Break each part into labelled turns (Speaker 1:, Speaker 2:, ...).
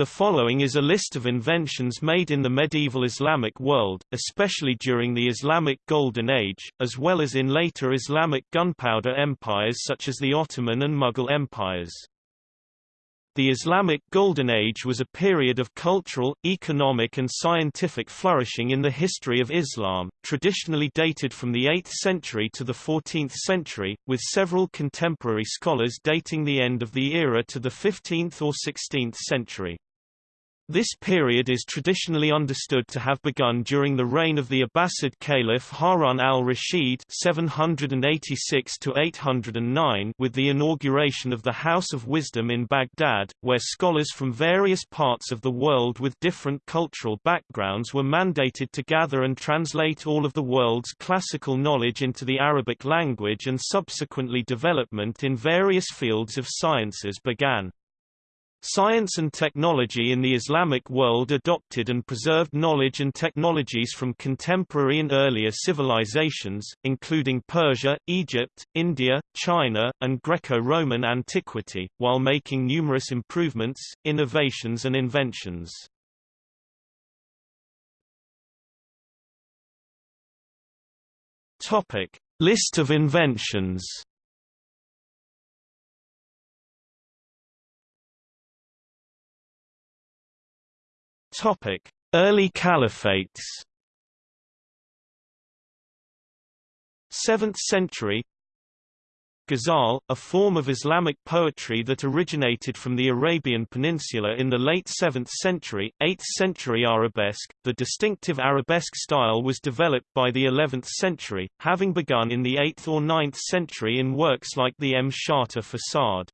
Speaker 1: The following is a list of inventions made in the medieval Islamic world, especially during the Islamic Golden Age, as well as in later Islamic gunpowder empires such as the Ottoman and Mughal empires. The Islamic Golden Age was a period of cultural, economic and scientific flourishing in the history of Islam, traditionally dated from the 8th century to the 14th century, with several contemporary scholars dating the end of the era to the 15th or 16th century. This period is traditionally understood to have begun during the reign of the Abbasid Caliph Harun al-Rashid (786–809) with the inauguration of the House of Wisdom in Baghdad, where scholars from various parts of the world with different cultural backgrounds were mandated to gather and translate all of the world's classical knowledge into the Arabic language, and subsequently development in various fields of sciences began. Science and technology in the Islamic world adopted and preserved knowledge and technologies from contemporary and earlier civilizations, including Persia, Egypt, India, China, and Greco-Roman antiquity, while making numerous improvements, innovations and inventions. List of inventions Topic: Early caliphates. 7th century Ghazal, a form of Islamic poetry that originated from the Arabian Peninsula in the late 7th century, 8th century arabesque. The distinctive arabesque style was developed by the 11th century, having begun in the 8th or 9th century in works like the M. Mshatta Facade.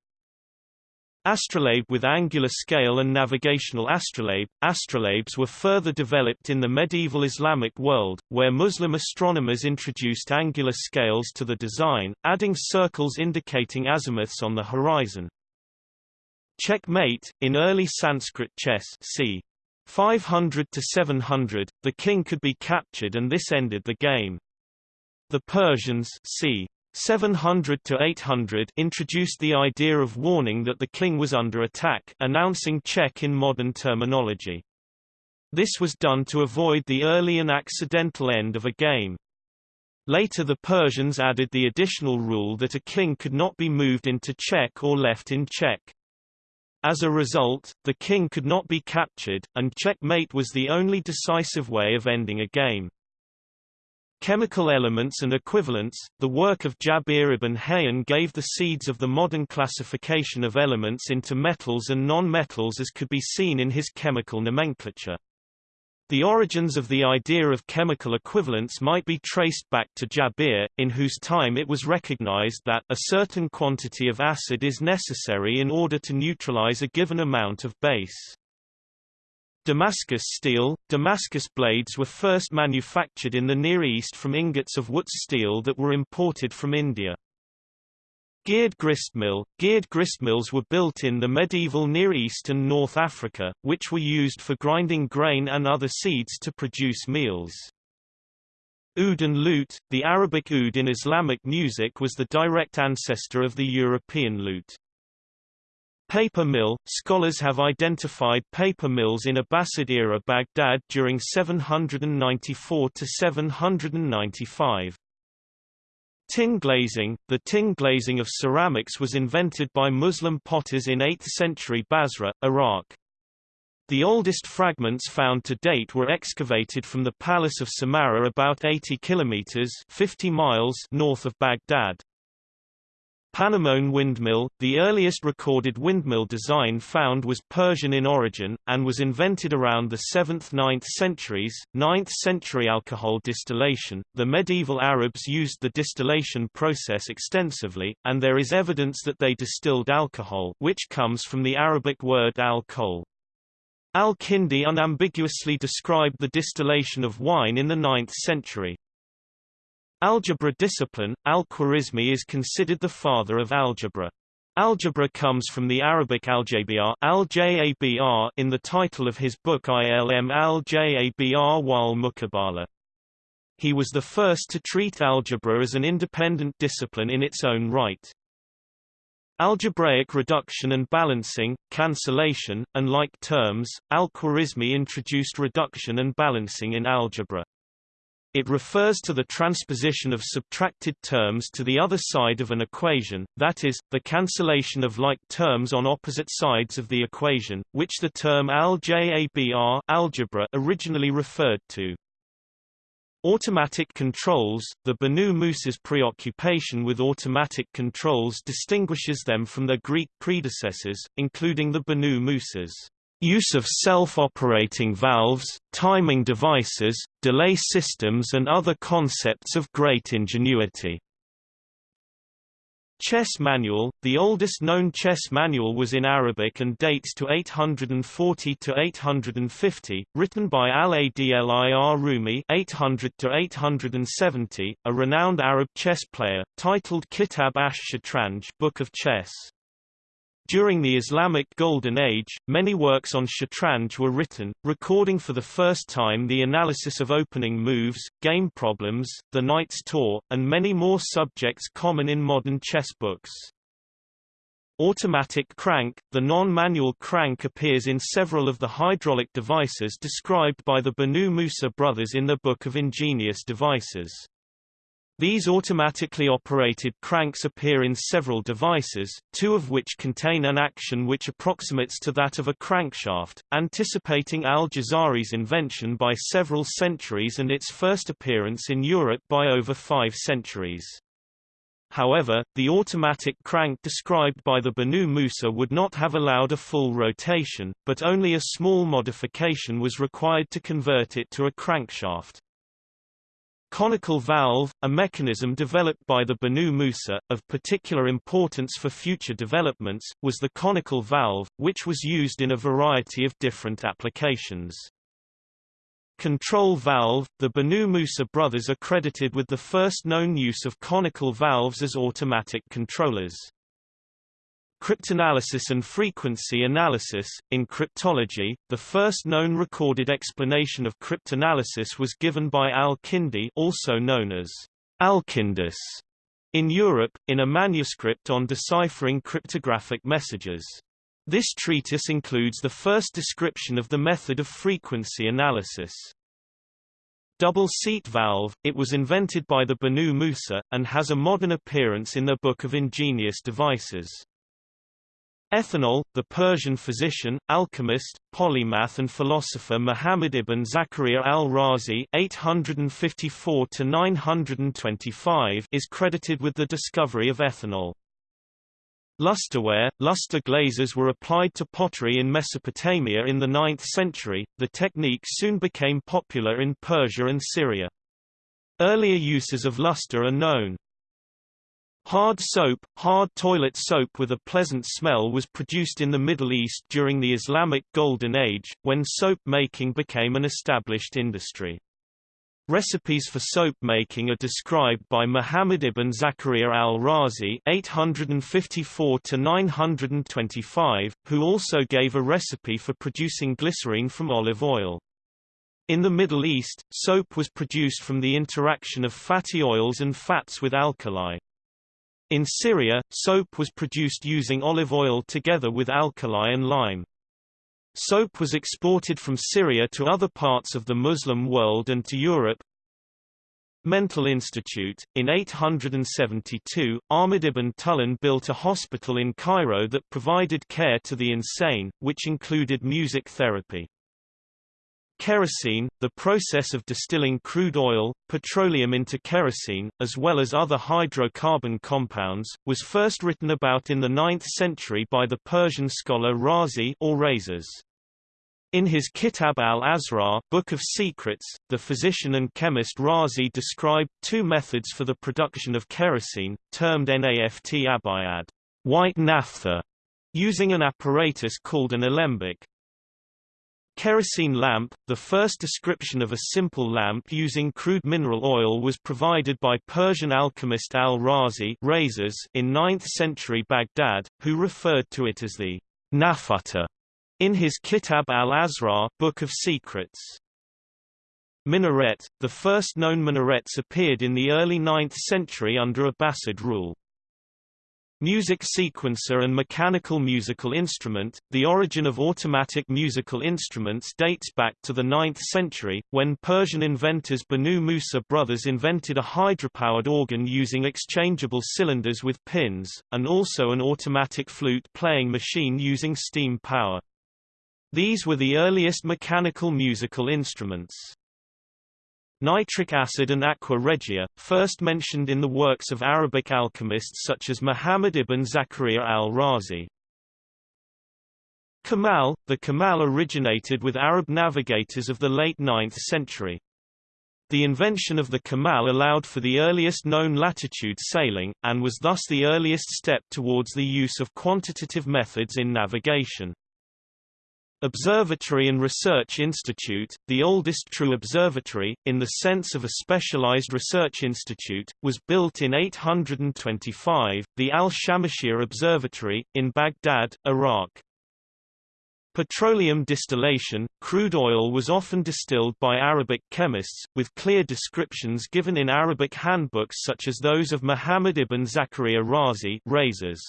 Speaker 1: Astrolabe with angular scale and navigational astrolabe. Astrolabes were further developed in the medieval Islamic world, where Muslim astronomers introduced angular scales to the design, adding circles indicating azimuths on the horizon. Checkmate, in early Sanskrit chess c. 500 to 700, the king could be captured and this ended the game. The Persians c. 700 to 800 introduced the idea of warning that the king was under attack, announcing check in modern terminology. This was done to avoid the early and accidental end of a game. Later the Persians added the additional rule that a king could not be moved into check or left in check. As a result, the king could not be captured, and checkmate was the only decisive way of ending a game. Chemical Elements and Equivalents, the work of Jabir ibn Hayyan gave the seeds of the modern classification of elements into metals and non-metals as could be seen in his chemical nomenclature. The origins of the idea of chemical equivalents might be traced back to Jabir, in whose time it was recognized that a certain quantity of acid is necessary in order to neutralize a given amount of base. Damascus steel – Damascus blades were first manufactured in the Near East from ingots of Wootz steel that were imported from India. Geared gristmill – Geared gristmills were built in the medieval Near East and North Africa, which were used for grinding grain and other seeds to produce meals. Oud and lute – The Arabic oud in Islamic music was the direct ancestor of the European lute. Paper mill – Scholars have identified paper mills in Abbasid-era Baghdad during 794–795. Tin glazing – The tin glazing of ceramics was invented by Muslim potters in 8th century Basra, Iraq. The oldest fragments found to date were excavated from the Palace of Samarra about 80 kilometers 50 miles north of Baghdad. Panemone windmill, the earliest recorded windmill design found was Persian in origin, and was invented around the 7th–9th centuries. 9th century alcohol distillation, the medieval Arabs used the distillation process extensively, and there is evidence that they distilled alcohol which comes from the Arabic word al-kol. Al-Kindi unambiguously described the distillation of wine in the 9th century. Algebra discipline, Al-Khwarizmi is considered the father of algebra. Algebra comes from the Arabic aljabr al in the title of his book Ilm al-Jabr wal Mukabala. He was the first to treat algebra as an independent discipline in its own right. Algebraic reduction and balancing, cancellation, and like terms, Al-Khwarizmi introduced reduction and balancing in algebra. It refers to the transposition of subtracted terms to the other side of an equation, that is, the cancellation of like terms on opposite sides of the equation, which the term aljabr algebra originally referred to. Automatic controls The Banu Musa's preoccupation with automatic controls distinguishes them from their Greek predecessors, including the Banu Musas use of self-operating valves, timing devices, delay systems and other concepts of great ingenuity. Chess manual The oldest known chess manual was in Arabic and dates to 840 to 850, written by Al-Adli ar-Rumi 800 to 870, a renowned Arab chess player, titled Kitab ash-Shatranj Book of Chess. During the Islamic Golden Age, many works on Shatranj were written, recording for the first time the analysis of opening moves, game problems, the knight's tour, and many more subjects common in modern chess books. Automatic crank The non-manual crank appears in several of the hydraulic devices described by the Banu Musa brothers in the Book of Ingenious Devices. These automatically operated cranks appear in several devices, two of which contain an action which approximates to that of a crankshaft, anticipating al-Jazari's invention by several centuries and its first appearance in Europe by over five centuries. However, the automatic crank described by the Banu Musa would not have allowed a full rotation, but only a small modification was required to convert it to a crankshaft. Conical valve, a mechanism developed by the Banu Musa, of particular importance for future developments, was the conical valve, which was used in a variety of different applications. Control valve – The Banu Musa brothers are credited with the first known use of conical valves as automatic controllers. Cryptanalysis and frequency analysis. In cryptology, the first known recorded explanation of cryptanalysis was given by Al-Kindi also known as Alkindus in Europe, in a manuscript on deciphering cryptographic messages. This treatise includes the first description of the method of frequency analysis. Double seat valve, it was invented by the Banu Musa, and has a modern appearance in the Book of Ingenious Devices. Ethanol, the Persian physician, alchemist, polymath and philosopher Muhammad ibn Zakaria al-Razi is credited with the discovery of ethanol. Lusterware, luster glazes were applied to pottery in Mesopotamia in the 9th century, the technique soon became popular in Persia and Syria. Earlier uses of luster are known. Hard soap, hard toilet soap with a pleasant smell was produced in the Middle East during the Islamic Golden Age, when soap making became an established industry. Recipes for soap making are described by Muhammad ibn Zakaria al-Razi (854–925), who also gave a recipe for producing glycerine from olive oil. In the Middle East, soap was produced from the interaction of fatty oils and fats with alkali. In Syria, soap was produced using olive oil together with alkali and lime. Soap was exported from Syria to other parts of the Muslim world and to Europe. Mental Institute. In 872, Ahmad ibn Tulun built a hospital in Cairo that provided care to the insane, which included music therapy. Kerosene, the process of distilling crude oil, petroleum into kerosene, as well as other hydrocarbon compounds, was first written about in the 9th century by the Persian scholar Razi or Rhazes. In his Kitab al-Asrar Book of Secrets, the physician and chemist Razi described two methods for the production of kerosene, termed naft abayad white naphtha, using an apparatus called an alembic. Kerosene lamp, the first description of a simple lamp using crude mineral oil was provided by Persian alchemist al-Razi in 9th-century Baghdad, who referred to it as the nafuta in his Kitab al-Asrar Book of Secrets. Minaret, the first known minarets appeared in the early 9th century under Abbasid rule. Music sequencer and mechanical musical instrument. The origin of automatic musical instruments dates back to the 9th century, when Persian inventors Banu Musa brothers invented a hydropowered organ using exchangeable cylinders with pins, and also an automatic flute playing machine using steam power. These were the earliest mechanical musical instruments. Nitric acid and aqua regia, first mentioned in the works of Arabic alchemists such as Muhammad ibn Zakaria al-Razi. Kamal – The Kamal originated with Arab navigators of the late 9th century. The invention of the Kamal allowed for the earliest known latitude sailing, and was thus the earliest step towards the use of quantitative methods in navigation. Observatory and Research Institute, the oldest true observatory, in the sense of a specialized research institute, was built in 825, the Al-Shamashir Observatory, in Baghdad, Iraq. Petroleum distillation, crude oil was often distilled by Arabic chemists, with clear descriptions given in Arabic handbooks such as those of Muhammad ibn Zakaria Razi Rhazes.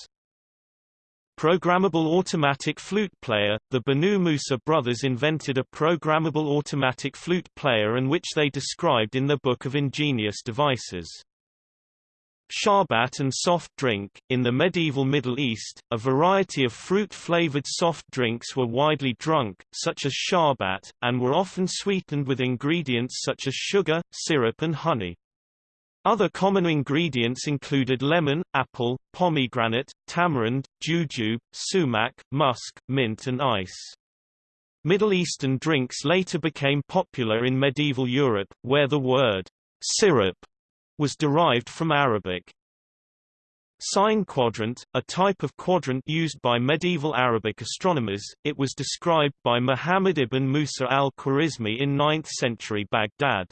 Speaker 1: Programmable automatic flute player – The Banu Musa brothers invented a programmable automatic flute player and which they described in the Book of Ingenious Devices. Sharbat and soft drink – In the medieval Middle East, a variety of fruit-flavored soft drinks were widely drunk, such as sharbat, and were often sweetened with ingredients such as sugar, syrup and honey. Other common ingredients included lemon, apple, pomegranate, tamarind, jujube, sumac, musk, mint and ice. Middle Eastern drinks later became popular in medieval Europe, where the word syrup was derived from Arabic. Sine quadrant, a type of quadrant used by medieval Arabic astronomers, it was described by Muhammad ibn Musa al-Khwarizmi in 9th century Baghdad.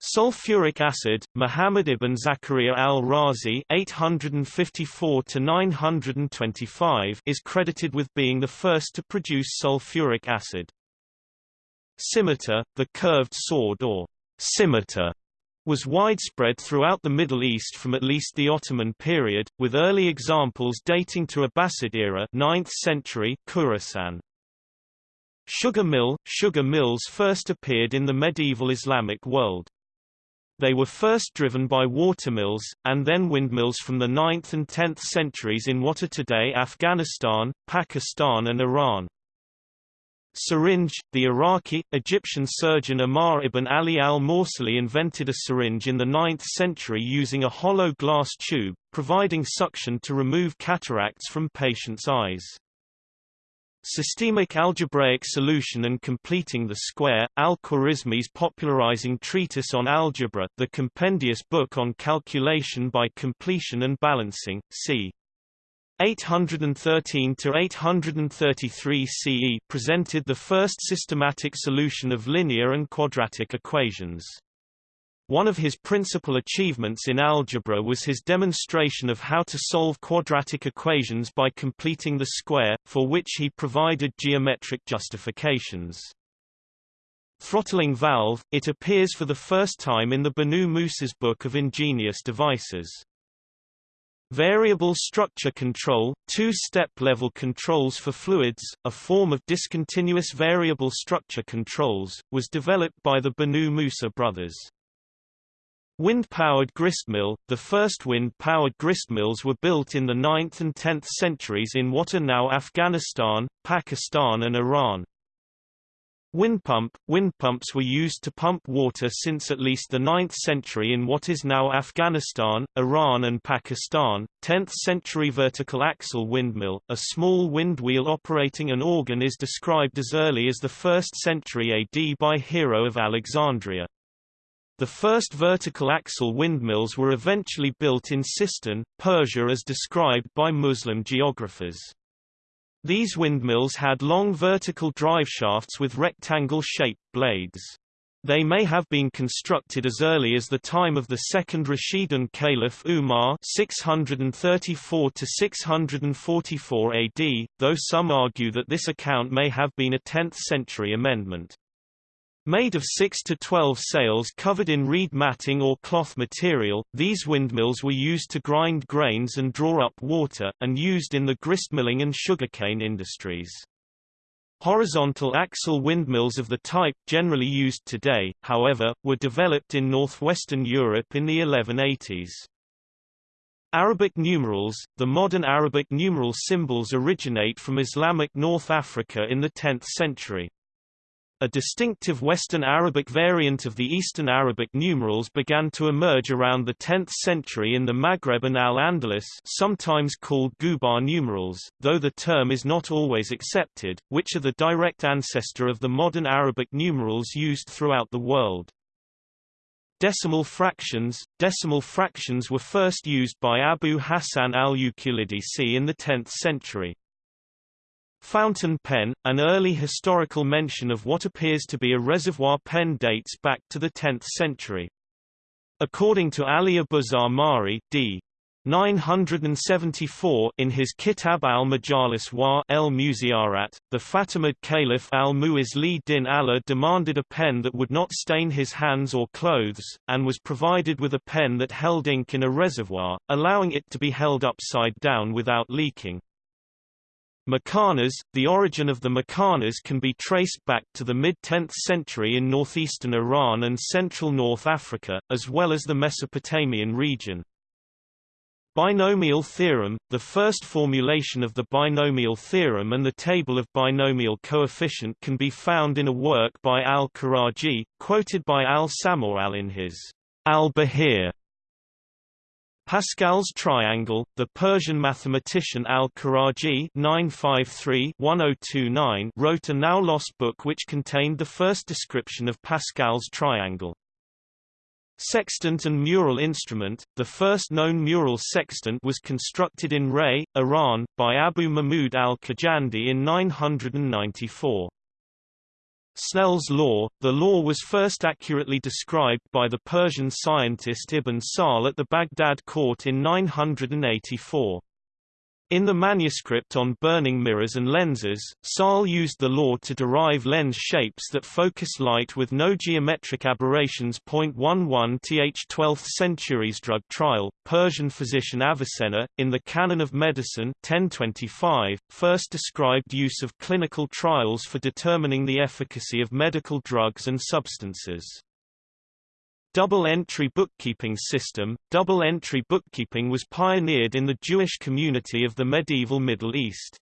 Speaker 1: Sulfuric acid, Muhammad ibn Zakaria al-Razi (854–925) is credited with being the first to produce sulfuric acid. Scimitar, the curved sword or scimitar, was widespread throughout the Middle East from at least the Ottoman period, with early examples dating to Abbasid era 9th century Khorasan. Sugar mill – Sugar mills first appeared in the medieval Islamic world. They were first driven by watermills, and then windmills from the 9th and 10th centuries in what are today Afghanistan, Pakistan and Iran. Syringe – The Iraqi, Egyptian surgeon Ammar ibn Ali al-Mawsili invented a syringe in the 9th century using a hollow glass tube, providing suction to remove cataracts from patients' eyes. Systemic algebraic solution and completing the square, Al-Khwarizmi's popularizing treatise on algebra the compendious book on calculation by completion and balancing, c. 813–833 CE presented the first systematic solution of linear and quadratic equations. One of his principal achievements in algebra was his demonstration of how to solve quadratic equations by completing the square, for which he provided geometric justifications. Throttling valve, it appears for the first time in the Banu Musa's Book of Ingenious Devices. Variable structure control, two-step level controls for fluids, a form of discontinuous variable structure controls, was developed by the Banu Musa brothers. Wind-powered gristmill – The first wind-powered gristmills were built in the 9th and 10th centuries in what are now Afghanistan, Pakistan and Iran. Windpump – Windpumps were used to pump water since at least the 9th century in what is now Afghanistan, Iran and Pakistan. 10th century vertical axle windmill, a small wind wheel operating an organ is described as early as the 1st century AD by Hero of Alexandria. The first vertical axle windmills were eventually built in Sistan, Persia as described by Muslim geographers. These windmills had long vertical driveshafts with rectangle-shaped blades. They may have been constructed as early as the time of the second Rashidun Caliph Umar 634 644 AD, though some argue that this account may have been a 10th century amendment. Made of 6 to 12 sails covered in reed matting or cloth material, these windmills were used to grind grains and draw up water, and used in the gristmilling and sugarcane industries. Horizontal axle windmills of the type generally used today, however, were developed in northwestern Europe in the 1180s. Arabic numerals – The modern Arabic numeral symbols originate from Islamic North Africa in the 10th century. A distinctive Western Arabic variant of the Eastern Arabic numerals began to emerge around the 10th century in the Maghreb and Al-Andalus sometimes called Gubar numerals, though the term is not always accepted, which are the direct ancestor of the modern Arabic numerals used throughout the world. Decimal fractions Decimal fractions were first used by Abu Hassan al-Uqlidisi in the 10th century. Fountain pen, an early historical mention of what appears to be a reservoir pen dates back to the 10th century. According to Ali Abu Mari d. 974 in his Kitab al-Majalis wa el-Muziyarat, the Fatimid Caliph al-Mu'iz li din Allah demanded a pen that would not stain his hands or clothes, and was provided with a pen that held ink in a reservoir, allowing it to be held upside down without leaking. Makanas The origin of the Makanas can be traced back to the mid-10th century in northeastern Iran and central North Africa, as well as the Mesopotamian region. Binomial theorem The first formulation of the binomial theorem and the table of binomial coefficient can be found in a work by al-Karaji, quoted by al-Samoal in his Al-Bahir Pascal's triangle, the Persian mathematician al-Karaji (953–1029) wrote a now lost book which contained the first description of Pascal's triangle. Sextant and mural instrument, the first known mural sextant was constructed in Ray, Iran, by Abu Mahmud al-Khujandi in 994. Snell's law, the law was first accurately described by the Persian scientist Ibn Sahl at the Baghdad court in 984. In the manuscript on burning mirrors and lenses, Sahl used the law to derive lens shapes that focus light with no geometric aberrations. 11 th 12th century's drug trial, Persian physician Avicenna, in the Canon of Medicine 1025, first described use of clinical trials for determining the efficacy of medical drugs and substances. Double-entry bookkeeping system Double-entry bookkeeping was pioneered in the Jewish community of the medieval Middle East.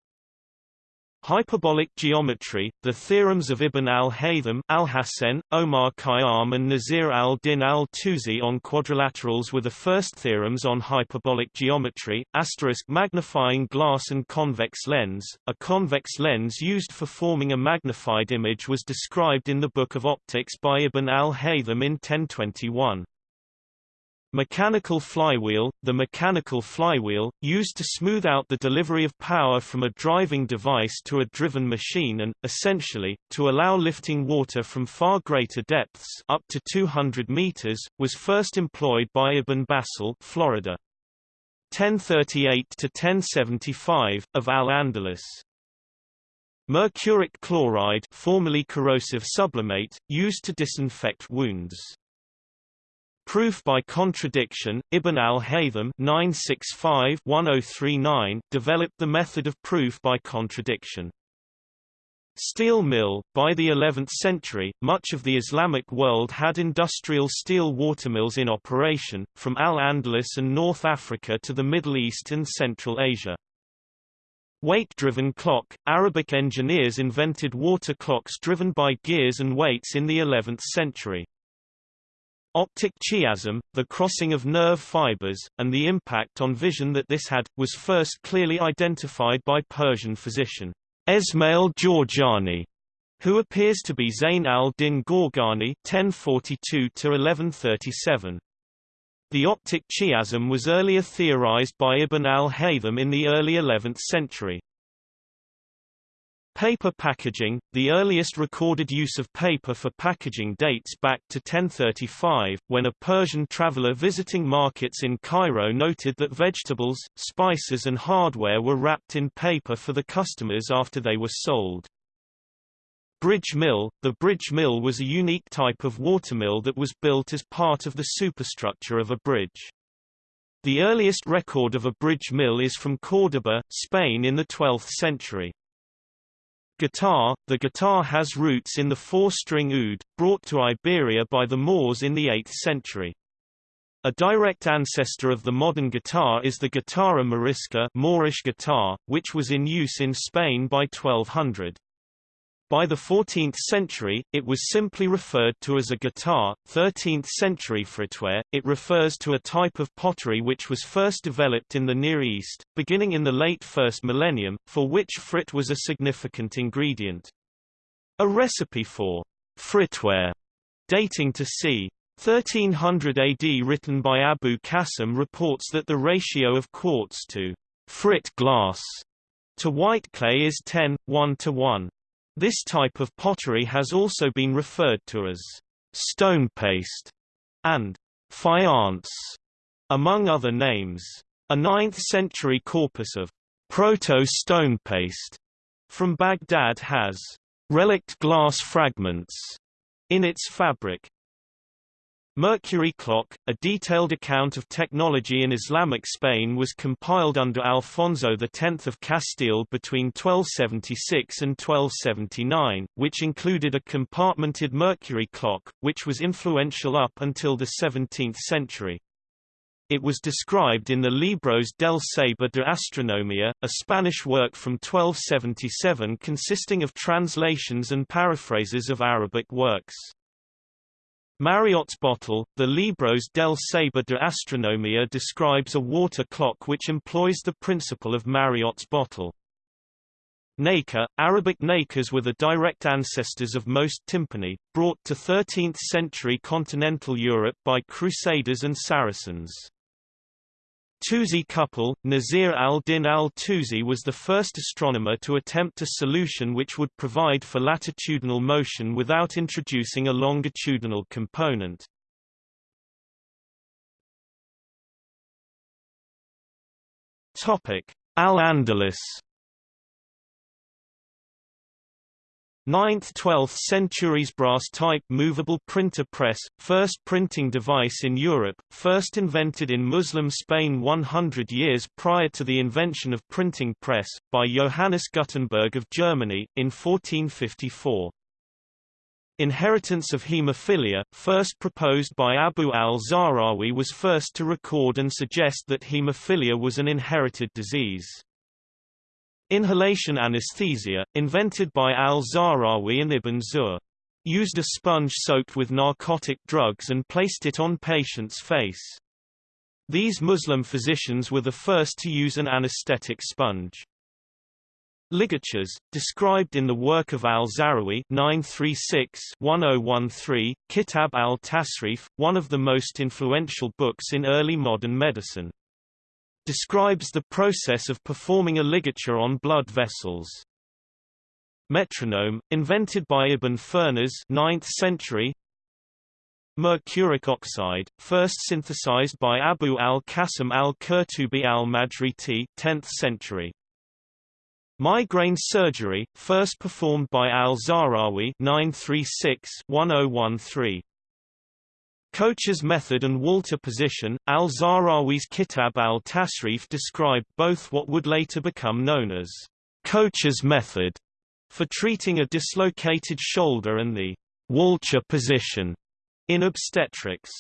Speaker 1: Hyperbolic geometry, the theorems of Ibn al-Haytham, al-Hasan, Omar Khayyam and Nasir al-Din al-Tusi on quadrilaterals were the first theorems on hyperbolic geometry. Asterisk magnifying glass and convex lens. A convex lens used for forming a magnified image was described in the Book of Optics by Ibn al-Haytham in 1021. Mechanical flywheel – The mechanical flywheel, used to smooth out the delivery of power from a driving device to a driven machine and, essentially, to allow lifting water from far greater depths up to 200 meters, was first employed by Ibn Basal Florida. 1038–1075, of Al-Andalus. Mercuric chloride formerly corrosive sublimate, used to disinfect wounds. Proof by contradiction, Ibn al-Haytham oh developed the method of proof by contradiction. Steel mill By the 11th century, much of the Islamic world had industrial steel watermills in operation, from Al-Andalus and North Africa to the Middle East and Central Asia. Weight-driven clock – Arabic engineers invented water clocks driven by gears and weights in the 11th century. Optic chiasm, the crossing of nerve fibers, and the impact on vision that this had, was first clearly identified by Persian physician Esmail Jorjani, who appears to be Zayn al-Din Gorgani (1042–1137). The optic chiasm was earlier theorized by Ibn al-Haytham in the early 11th century. Paper packaging – The earliest recorded use of paper for packaging dates back to 1035, when a Persian traveler visiting markets in Cairo noted that vegetables, spices and hardware were wrapped in paper for the customers after they were sold. Bridge mill The bridge mill was a unique type of watermill that was built as part of the superstructure of a bridge. The earliest record of a bridge mill is from Córdoba, Spain in the 12th century. Guitar The guitar has roots in the four-string oud, brought to Iberia by the Moors in the 8th century. A direct ancestor of the modern guitar is the guitarra morisca Moorish guitar, which was in use in Spain by 1200. By the 14th century, it was simply referred to as a guitar. 13th century fritware, it refers to a type of pottery which was first developed in the Near East, beginning in the late first millennium, for which frit was a significant ingredient. A recipe for fritware, dating to c. 1300 AD written by Abu Qasim reports that the ratio of quartz to frit glass to white clay is 10, 1 to 1. This type of pottery has also been referred to as stone paste and faience, among other names. A 9th-century corpus of proto-stone paste from Baghdad has relict glass fragments in its fabric. Mercury clock, a detailed account of technology in Islamic Spain was compiled under Alfonso X of Castile between 1276 and 1279, which included a compartmented mercury clock, which was influential up until the 17th century. It was described in the Libros del Saber de Astronomía, a Spanish work from 1277 consisting of translations and paraphrases of Arabic works. Mariotte's bottle, the Libros del Saber de Astronomía describes a water clock which employs the principle of Mariotte's bottle. Naker, Arabic nakers were the direct ancestors of most timpani, brought to 13th-century continental Europe by Crusaders and Saracens. Tusi couple, Nasir al-Din al-Tusi was the first astronomer to attempt a solution which would provide for latitudinal motion without introducing a longitudinal component. Al-Andalus 9th–12th centuries brass-type movable printer press, first printing device in Europe, first invented in Muslim Spain 100 years prior to the invention of printing press, by Johannes Gutenberg of Germany, in 1454. Inheritance of hemophilia, first proposed by Abu al-Zahrawi was first to record and suggest that hemophilia was an inherited disease. Inhalation anesthesia, invented by al-Zahrawi and Ibn Zuhr. Used a sponge soaked with narcotic drugs and placed it on patient's face. These Muslim physicians were the first to use an anesthetic sponge. Ligatures, described in the work of al-Zahrawi 936-1013, Kitab al-Tasrif, one of the most influential books in early modern medicine describes the process of performing a ligature on blood vessels. Metronome, invented by Ibn Firnas 9th century. Mercuric oxide, first synthesized by Abu al-Qasim al-Qurtubi al-Majriti 10th century. Migraine surgery, first performed by al-Zahrawi 936-1013. Kocher's method and Walcher position, al-Zahrawi's Kitab al-Tasrif described both what would later become known as Kocher's method for treating a dislocated shoulder and the Walcher position in obstetrics.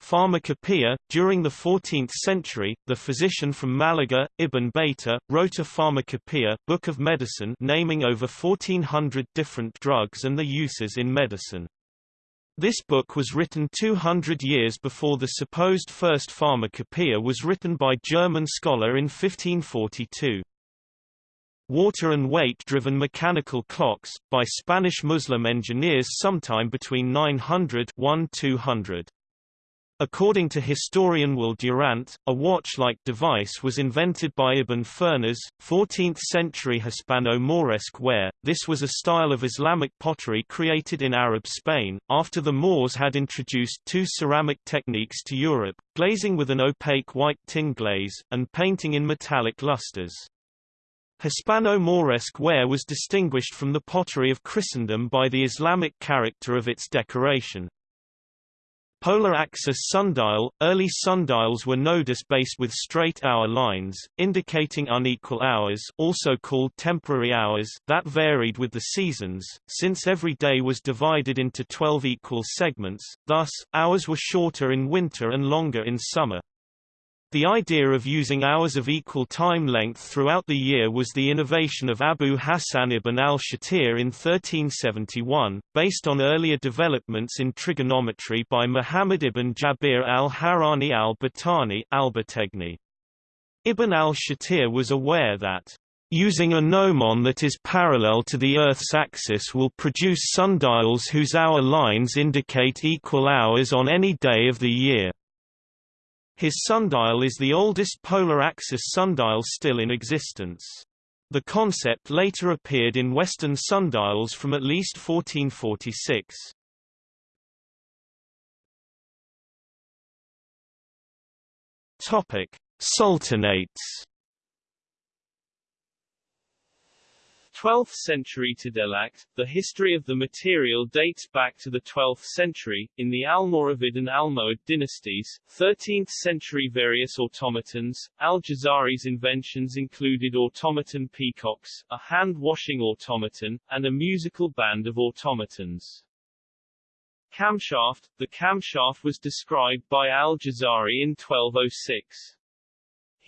Speaker 1: Pharmacopoeia During the 14th century, the physician from Malaga, Ibn Baitar, wrote a pharmacopoeia book of medicine naming over 1400 different drugs and their uses in medicine. This book was written 200 years before the supposed first pharmacopoeia was written by German scholar in 1542. Water and weight-driven mechanical clocks, by Spanish Muslim engineers sometime between 900 1200. According to historian Will Durant, a watch-like device was invented by Ibn Firnas, 14th-century Hispano-Moresque ware. This was a style of Islamic pottery created in Arab Spain, after the Moors had introduced two ceramic techniques to Europe, glazing with an opaque white tin glaze, and painting in metallic lusters. Hispano-Moresque ware was distinguished from the pottery of Christendom by the Islamic character of its decoration. Polar axis sundial – Early sundials were nodus-based with straight hour lines, indicating unequal hours also called temporary hours that varied with the seasons, since every day was divided into 12 equal segments, thus, hours were shorter in winter and longer in summer. The idea of using hours of equal time length throughout the year was the innovation of Abu Hassan ibn al-Shatir in 1371, based on earlier developments in trigonometry by Muhammad ibn Jabir al-Harani al-Battani Ibn al-Shatir was aware that Using a gnomon that is parallel to the Earth's axis will produce sundials whose hour lines indicate equal hours on any day of the year. His sundial is the oldest polar axis sundial still in existence. The concept later appeared in Western sundials from at least 1446. Topic: Sultanates
Speaker 2: 12th century Tadelakt, the history of the material dates back to the 12th century, in the Almoravid and Almohad dynasties, 13th century various automatons, Al-Jazari's inventions included automaton peacocks, a hand-washing automaton, and a musical band of automatons. Camshaft, the camshaft was described by Al-Jazari in 1206.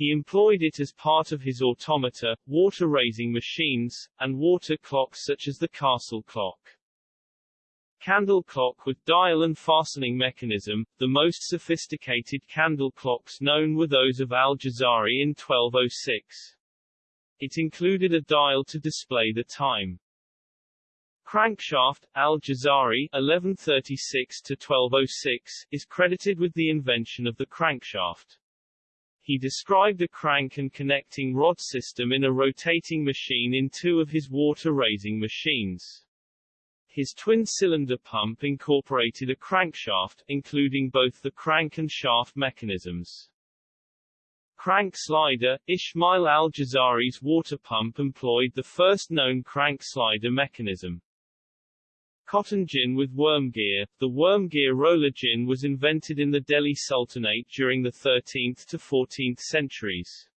Speaker 2: He employed it as part of his automata, water-raising machines, and water clocks such as the castle clock. Candle clock with dial and fastening mechanism, the most sophisticated candle clocks known were those of Al-Jazari in 1206. It included a dial to display the time. Crankshaft, Al-Jazari 1136-1206, is credited with the invention of the crankshaft. He described a crank and connecting rod system in a rotating machine in two of his water-raising machines. His twin-cylinder pump incorporated a crankshaft, including both the crank and shaft mechanisms. Crank slider, Ismail al-Jazari's water pump employed the first known crank slider mechanism. Cotton gin with worm gear. The worm gear roller gin was invented in the Delhi Sultanate during the 13th to 14th centuries.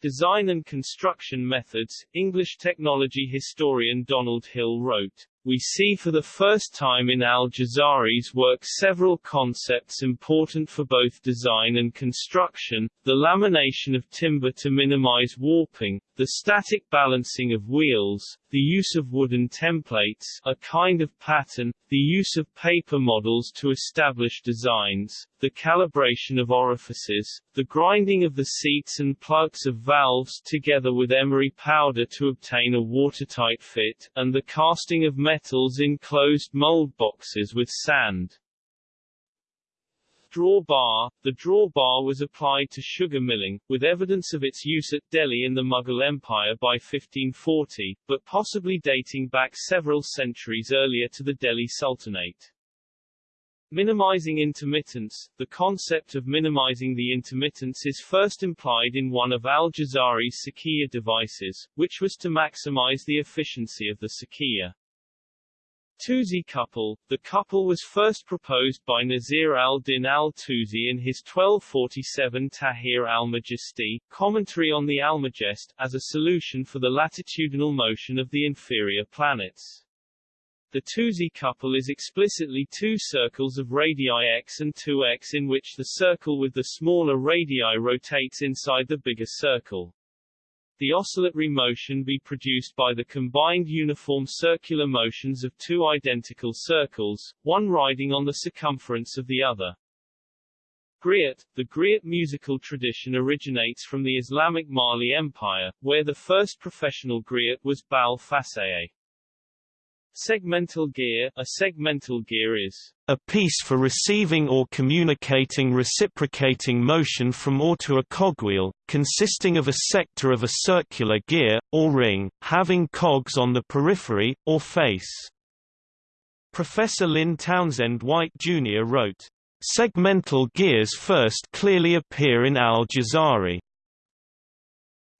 Speaker 2: Design and construction methods, English technology historian Donald Hill wrote, we see for the first time in al-Jazari's work several concepts important for both design and construction, the lamination of timber to minimize warping, the static balancing of wheels, the use of wooden templates a kind of pattern, the use of paper models to establish designs, the calibration of orifices, the grinding of the seats and plugs of valves together with emery powder to obtain a watertight fit, and the casting of metals in closed mold boxes with sand. Drawbar The drawbar was applied to sugar milling, with evidence of its use at Delhi in the Mughal Empire by 1540, but possibly dating back several centuries earlier to the Delhi Sultanate. Minimizing intermittence The concept of minimizing the intermittence is first implied in one of al-Jazari's Sakiya devices, which was to maximize the efficiency of the Sakiya. Tusi couple The couple was first proposed by Nasir al-Din al-Tusi in his 1247 Tahrir al-Majisti, commentary on the Almagest, as a solution for the latitudinal motion of the inferior planets. The Tusi couple is explicitly two circles of radii x and 2x in which the circle with the smaller radii rotates inside the bigger circle the oscillatory motion be produced by the combined uniform circular motions of two identical circles, one riding on the circumference of the other. Griot The griot musical tradition originates from the Islamic Mali Empire, where the first professional griot was Bal Faseye. Segmental gear A segmental gear is
Speaker 1: a piece for receiving or communicating reciprocating motion from or to a cogwheel, consisting of a sector of a circular gear, or ring, having cogs on the periphery, or face. Professor Lynn Townsend White Jr. wrote, Segmental gears first clearly appear in Al-Jazari.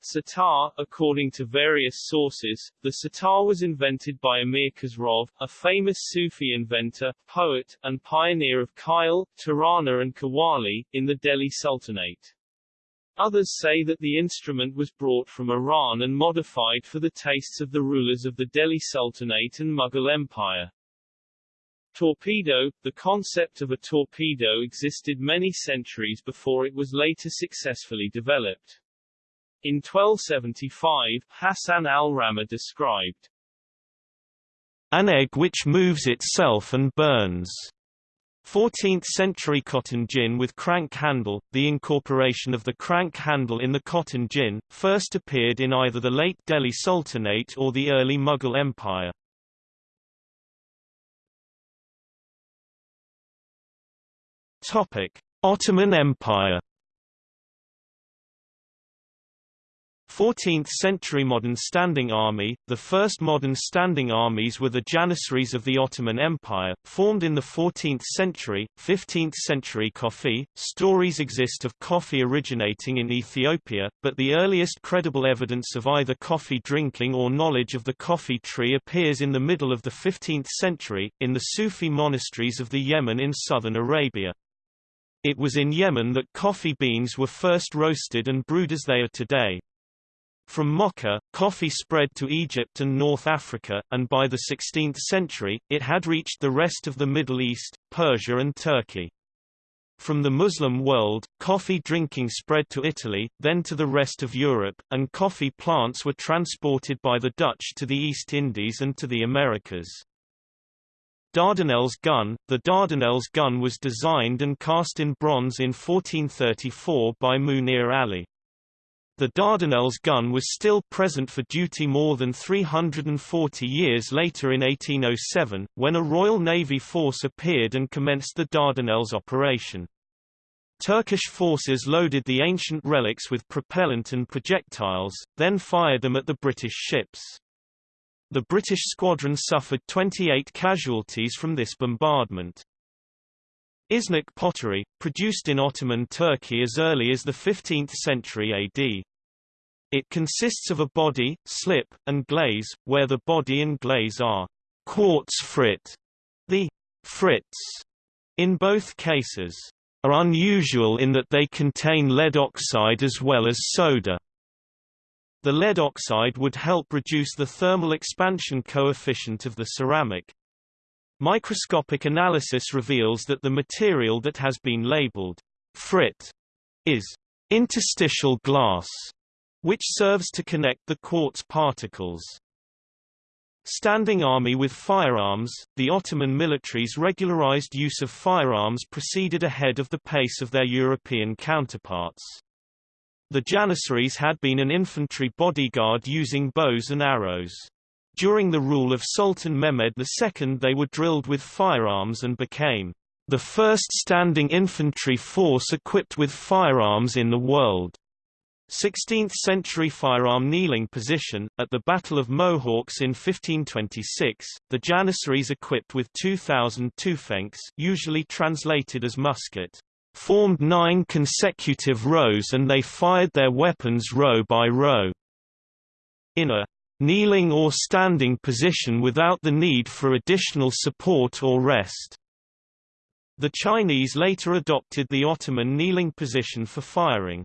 Speaker 2: Sitar, according to various sources, the sitar was invented by Amir Khosrov, a famous Sufi inventor, poet, and pioneer of Khyal, Tarana and Qawwali, in the Delhi Sultanate. Others say that the instrument was brought from Iran and modified for the tastes of the rulers of the Delhi Sultanate and Mughal Empire. Torpedo The concept of a torpedo existed many centuries before it was later successfully developed. In 1275, Hassan al-Rammah described
Speaker 1: an egg which moves itself and burns. 14th-century cotton gin with crank handle, the incorporation of the crank handle in the cotton gin, first appeared in either the late Delhi Sultanate or the early Mughal Empire. Ottoman Empire 14th-century modern standing army, the first modern standing armies were the Janissaries of the Ottoman Empire, formed in the 14th century, 15th century coffee. Stories exist of coffee originating in Ethiopia, but the earliest credible evidence of either coffee drinking or knowledge of the coffee tree appears in the middle of the 15th century, in the Sufi monasteries of the Yemen in southern Arabia. It was in Yemen that coffee beans were first roasted and brewed as they are today. From Mocha, coffee spread to Egypt and North Africa, and by the 16th century, it had reached the rest of the Middle East, Persia and Turkey. From the Muslim world, coffee drinking spread to Italy, then to the rest of Europe, and coffee plants were transported by the Dutch to the East Indies and to the Americas. Dardanelles gun The Dardanelles gun was designed and cast in bronze in 1434 by Munir Ali. The Dardanelles gun was still present for duty more than 340 years later in 1807, when a Royal Navy force appeared and commenced the Dardanelles operation. Turkish forces loaded the ancient relics with propellant and projectiles, then fired them at the British ships. The British squadron suffered 28 casualties from this bombardment. Iznik pottery, produced in Ottoman Turkey as early as the 15th century AD. It consists of a body, slip, and glaze, where the body and glaze are quartz frit. The frits, in both cases, are unusual in that they contain lead oxide as well as soda. The lead oxide would help reduce the thermal expansion coefficient of the ceramic. Microscopic analysis reveals that the material that has been labeled frit is interstitial glass which serves to connect the quartz particles. Standing army with firearms, the Ottoman military's regularized use of firearms proceeded ahead of the pace of their European counterparts. The Janissaries had been an infantry bodyguard using bows and arrows. During the rule of Sultan Mehmed II they were drilled with firearms and became the first standing infantry force equipped with firearms in the world. 16th-century firearm kneeling position, at the Battle of Mohács in 1526, the Janissaries equipped with 2,000 tufenks usually translated as musket, formed nine consecutive rows and they fired their weapons row by row. In a kneeling or standing position without the need for additional support or rest. The Chinese later adopted the Ottoman kneeling position for firing.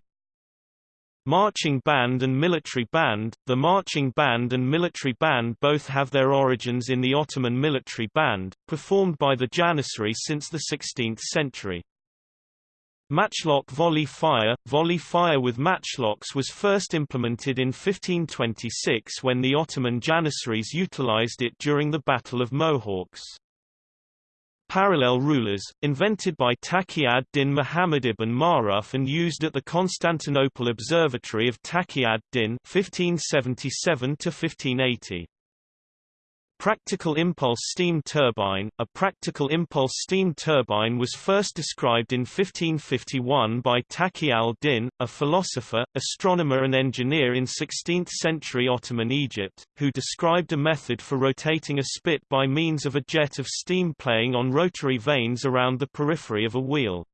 Speaker 1: Marching band and military band The marching band and military band both have their origins in the Ottoman military band, performed by the Janissary since the 16th century. Matchlock volley fire Volley fire with matchlocks was first implemented in 1526 when the Ottoman Janissaries utilized it during the Battle of Mohács. Parallel rulers, invented by Taqi ad-Din Muhammad ibn Maruf and used at the Constantinople Observatory of Taqi ad-Din 1577 1580. Practical impulse steam turbine A practical impulse steam turbine was first described in 1551 by Taqi al-Din, a philosopher, astronomer and engineer in 16th-century Ottoman Egypt, who described a method for rotating a spit by means of a jet of steam playing on rotary vanes around the periphery of a wheel.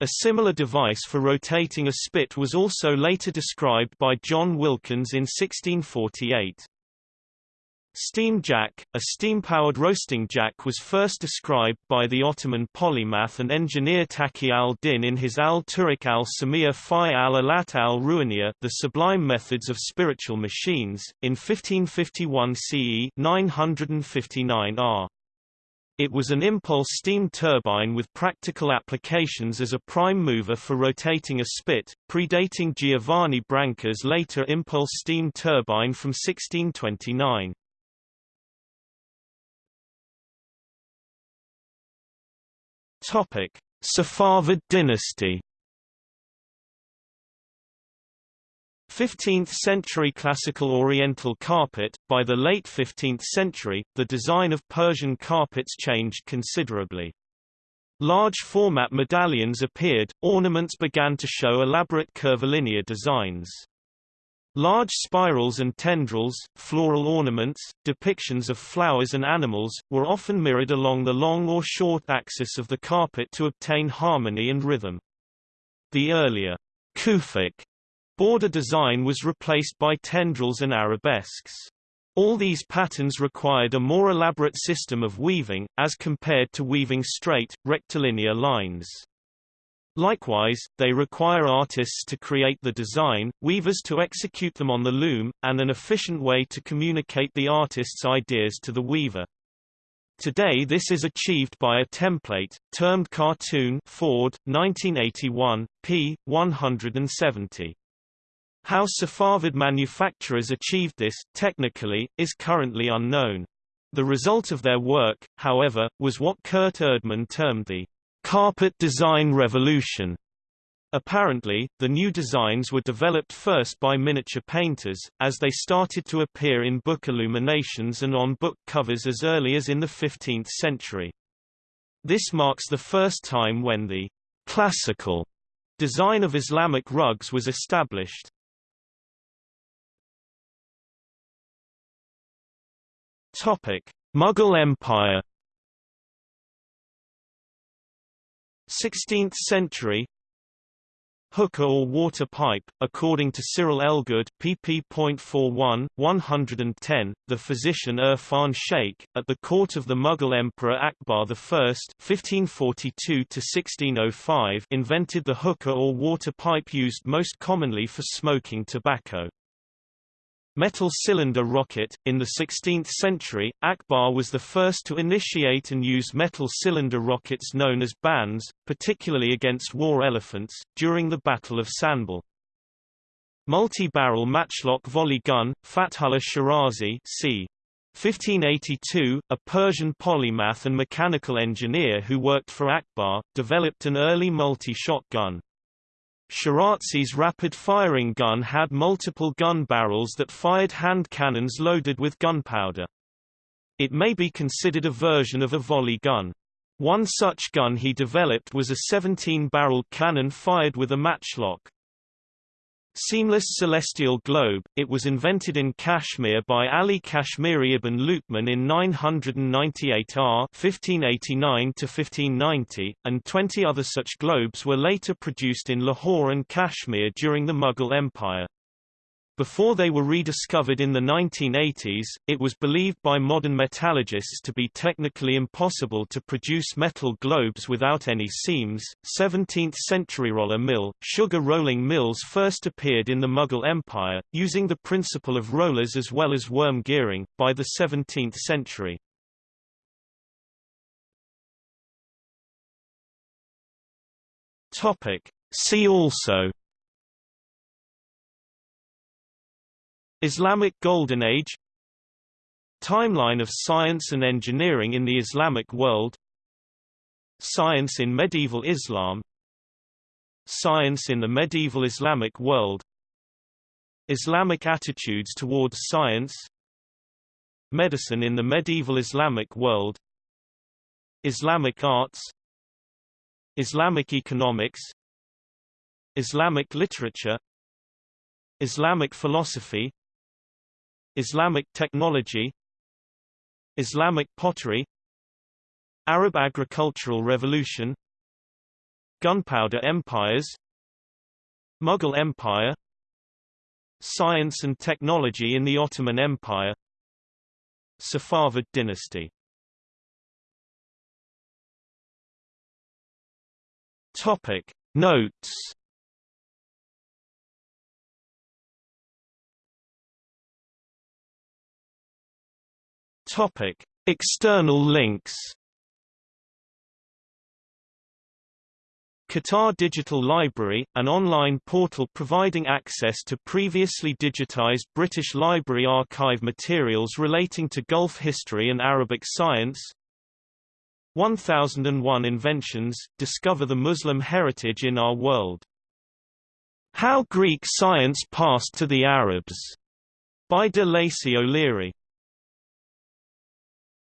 Speaker 1: A similar device for rotating a spit was also later described by John Wilkins in 1648. Steam jack, a steam-powered roasting jack was first described by the Ottoman polymath and engineer Taqi al-Din in his al-Turuq al-Samia fi al-Alat al-Ruhaniya The Sublime Methods of Spiritual Machines, in 1551 CE 959 R. It was an impulse steam turbine with practical applications as a prime mover for rotating a spit, predating Giovanni Branca's later impulse steam turbine from 1629. Topic: Safavid dynasty 15th-century classical oriental carpet, by the late 15th century, the design of Persian carpets changed considerably. Large format medallions appeared, ornaments began to show elaborate curvilinear designs. Large spirals and tendrils, floral ornaments, depictions of flowers and animals, were often mirrored along the long or short axis of the carpet to obtain harmony and rhythm. The earlier Kufic border design was replaced by tendrils and arabesques. All these patterns required a more elaborate system of weaving, as compared to weaving straight, rectilinear lines. Likewise, they require artists to create the design, weavers to execute them on the loom, and an efficient way to communicate the artist's ideas to the weaver. Today this is achieved by a template, termed cartoon Ford, 1981, p. 170. How Safavid manufacturers achieved this, technically, is currently unknown. The result of their work, however, was what Kurt Erdmann termed the carpet design revolution. Apparently, the new designs were developed first by miniature painters, as they started to appear in book illuminations and on book covers as early as in the 15th century. This marks the first time when the classical design of Islamic rugs was established. Topic: Mughal Empire 16th century Hookah or water pipe, according to Cyril Elgood pp.41, 110, the physician Irfan Sheikh, at the court of the Mughal Emperor Akbar I (1542–1605) invented the hookah or water pipe used most commonly for smoking tobacco. Metal cylinder rocket. In the 16th century, Akbar was the first to initiate and use metal cylinder rockets known as bans, particularly against war elephants, during the Battle of Sanbal. Multi-barrel matchlock volley gun, Fathullah Shirazi c. 1582, a Persian polymath and mechanical engineer who worked for Akbar, developed an early multi-shot gun. Shirazi's rapid-firing gun had multiple gun barrels that fired hand cannons loaded with gunpowder. It may be considered a version of a volley gun. One such gun he developed was a 17-barreled cannon fired with a matchlock. Seamless celestial globe, it was invented in Kashmir by Ali Kashmiri ibn Luqman in 998 R 1589–1590, and 20 other such globes were later produced in Lahore and Kashmir during the Mughal Empire. Before they were rediscovered in the 1980s, it was believed by modern metallurgists to be technically impossible to produce metal globes without any seams. 17th century roller mill, sugar rolling mills first appeared in the Mughal Empire, using the principle of rollers as well as worm gearing, by the 17th century. See also Islamic Golden Age Timeline of science and engineering in the Islamic world Science in medieval Islam Science in the medieval Islamic world Islamic attitudes towards science Medicine in the medieval Islamic world Islamic arts Islamic economics Islamic literature Islamic philosophy Islamic technology Islamic pottery Arab agricultural revolution Gunpowder empires Mughal Empire Science and technology in the Ottoman Empire Safavid dynasty. Topic. Notes Topic External links Qatar Digital Library, an online portal providing access to previously digitized British Library archive materials relating to Gulf history and Arabic science 1001 Inventions, Discover the Muslim Heritage in Our World. How Greek Science Passed to the Arabs, by de Lacy O'Leary.